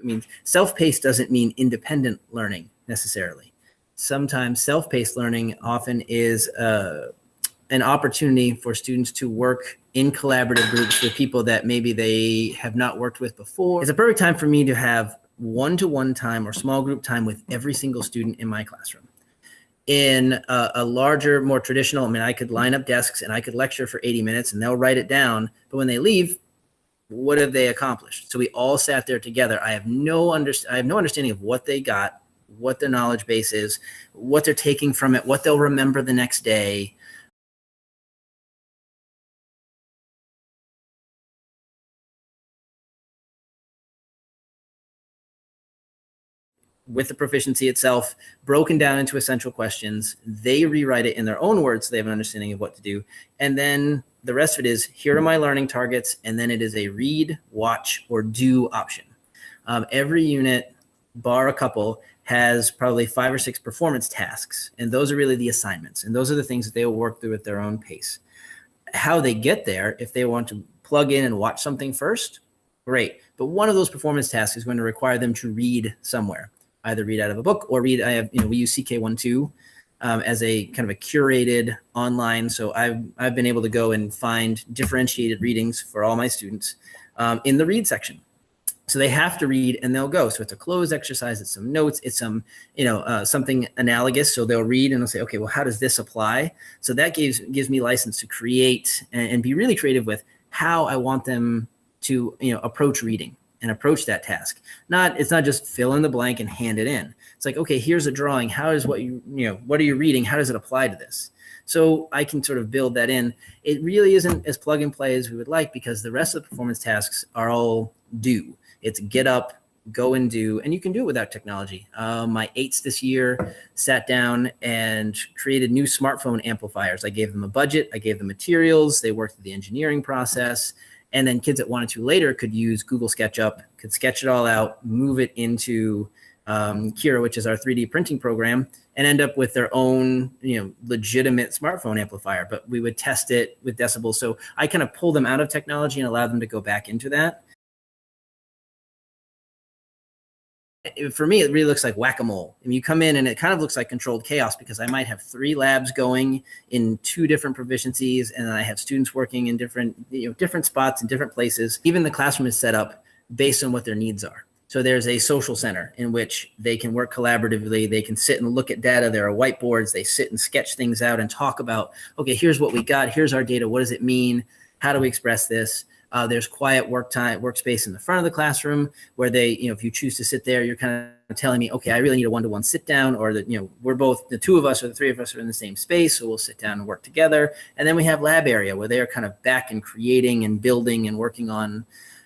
I mean, self-paced doesn't mean independent learning necessarily. Sometimes self-paced learning often is uh, an opportunity for students to work in collaborative groups with people that maybe they have not worked with before. It's a perfect time for me to have one-to-one time or small group time with every single student in my classroom. In a, a, larger, more traditional, I mean, I could line up desks and I could lecture for 80 minutes and they'll write it down. But when they leave, what have they accomplished? So we all sat there together. I have no under, I have no understanding of what they got, what their knowledge base is, what they're taking from it, what they'll remember the next day. With the proficiency itself broken down into essential questions. They rewrite it in their own words so they have an understanding of what to do. And then the rest of it is here are my learning targets. And then it is a read, watch, or do option. Um, every unit, bar a couple, has probably five or six performance tasks. And those are really the assignments. And those are the things that they will work through at their own pace. How they get there, if they want to plug in and watch something first, great. But one of those performance tasks is going to require them to read somewhere either read out of a book or read. I have, you know, we use CK12 um, as a kind of a curated online. So I've, I've been able to go and find differentiated readings for all my students um, in the read section. So they have to read and they'll go. So it's a closed exercise. It's some notes. It's some, you know, uh, something analogous. So they'll read and they'll say, okay, well, how does this apply? So that gives gives me license to create and, and be really creative with how I want them to, you know, approach reading and approach that task. Not it's not just fill in the blank and hand it in. It's like, okay, here's a drawing. How is what you, you know, what are you reading? How does it apply to this? So I can sort of build that in. It really isn't as plug and play as we would like because the rest of the performance tasks are all do. It's get up, go and do, and you can do it without technology. Uh, my eights this year sat down and created new smartphone amplifiers. I gave them a budget, I gave them materials, they worked through the engineering process, and then kids that wanted to later could use Google SketchUp, could sketch it all out, move it into um, Cura, which is our 3D printing program, and end up with their own, you know, legitimate smartphone amplifier. But we would test it with decibels. So I kind of pull them out of technology and allow them to go back into that. For me, it really looks like whack-a-mole. I mean, you come in and it kind of looks like controlled chaos because I might have three labs going in two different proficiencies, and I have students working in different, you know, different spots in different places. Even the classroom is set up based on what their needs are. So there's a social center in which they can work collaboratively. They can sit and look at data. There are whiteboards. They sit and sketch things out and talk about, okay, here's what we got. Here's our data. What does it mean? How do we express this? Uh, there's quiet work time, workspace in the front of the classroom where they, you know, if you choose to sit there, you're kind of telling me, okay, I really need a one-to-one sit down or that, you know, we're both, the two of us or the three of us are in the same space. So we'll sit down and work together. And then we have lab area where they are kind of back and creating and building and working on,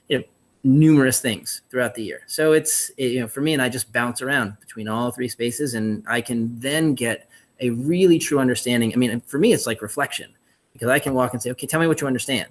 you know, numerous things throughout the year. So it's, it, you know, for me and I just bounce around between all three spaces and I can then get a really true understanding. I mean, for me, it's like reflection because I can walk and say, okay, tell me what you understand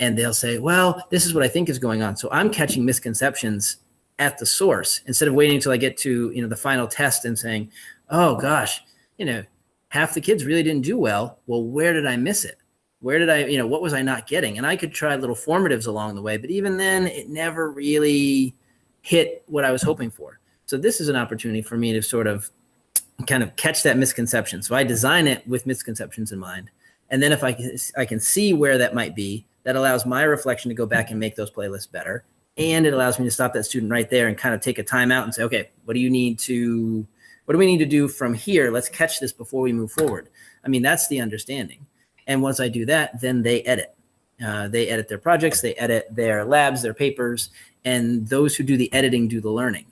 and they'll say, well, this is what I think is going on. So I'm catching misconceptions at the source instead of waiting until I get to, you know, the final test and saying, oh gosh, you know, half the kids really didn't do well. Well, where did I miss it? Where did I, you know, what was I not getting? And I could try little formatives along the way, but even then it never really hit what I was hoping for. So this is an opportunity for me to sort of kind of catch that misconception. So I design it with misconceptions in mind. And then if I can, I can see where that might be, that allows my reflection to go back and make those playlists better. And it allows me to stop that student right there and kind of take a time out and say, okay, what do you need to, what do we need to do from here? Let's catch this before we move forward. I mean, that's the understanding. And once I do that, then they edit. Uh, they edit their projects, they edit their labs, their papers, and those who do the editing do the learning.